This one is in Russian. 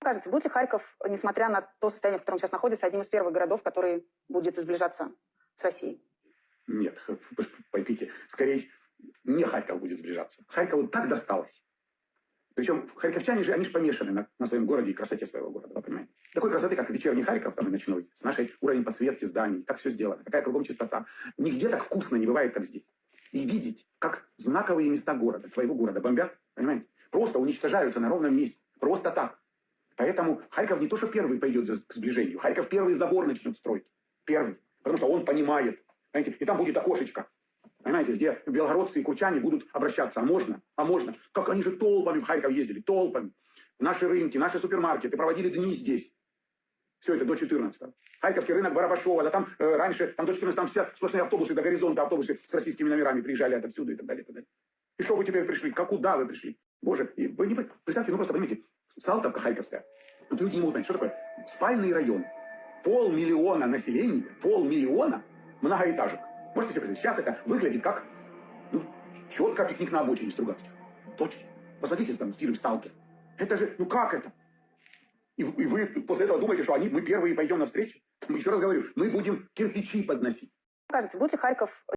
Кажется, будет ли Харьков, несмотря на то состояние, в котором сейчас находится, одним из первых городов, который будет сближаться с Россией? Нет, поймите, скорее не Харьков будет сближаться. Харькову так досталось. Причем харьковчане же, они же помешаны на, на своем городе и красоте своего города, вы понимаете? Такой красоты, как вечерний Харьков, там и ночной, с нашей уровнем подсветки зданий, как все сделано, какая кругом чистота. Нигде так вкусно не бывает, как здесь. И видеть, как знаковые места города, твоего города бомбят, понимаете? Просто уничтожаются на ровном месте. Просто так. Поэтому Харьков не то, что первый пойдет к сближению. Харьков первый забор начнет строить. Первый. Потому что он понимает. Понимаете? И там будет окошечко. Понимаете, где белгородцы и курчане будут обращаться. А можно? А можно? Как они же толпами в Харьков ездили. Толпами. Наши рынки, наши супермаркеты проводили дни здесь. Все это до 14 Харьковский рынок Барабашова, да там э, раньше, там до 14 там все сплошные автобусы, до горизонта автобусы с российскими номерами приезжали отовсюду и так далее, и так далее. И что вы теперь пришли? Как куда вы пришли? Боже, и вы не представьте, ну просто понимаете, Салтовка Харьковская. Вот люди не могут понять, что такое спальный район. Полмиллиона населения, полмиллиона многоэтажек. Можете себе представить, сейчас это выглядит как, ну, четко пикник на обочине Стругацких. Точно. Посмотрите там фильм «Сталкер». Это же, ну как это? И, и вы после этого думаете, что они, мы первые пойдем навстречу? Еще раз говорю, мы будем кирпичи подносить. Кажется, будет ли Харьков